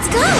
Let's go!